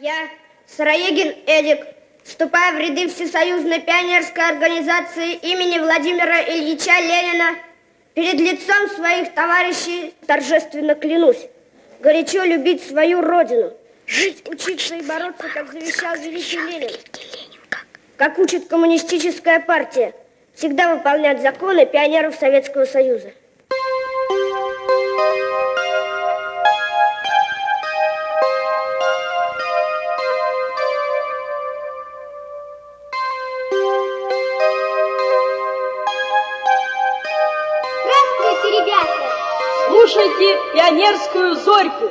Я, Сыроегин Эдик, вступая в ряды Всесоюзной пионерской организации имени Владимира Ильича Ленина, перед лицом своих товарищей торжественно клянусь горячо любить свою родину, жить, учиться и бороться, как завещал великий Ленин, как учит коммунистическая партия, всегда выполнять законы пионеров Советского Союза. Слушайте пионерскую зорьку.